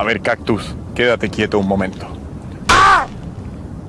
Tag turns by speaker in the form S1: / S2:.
S1: A ver, Cactus, quédate quieto un momento.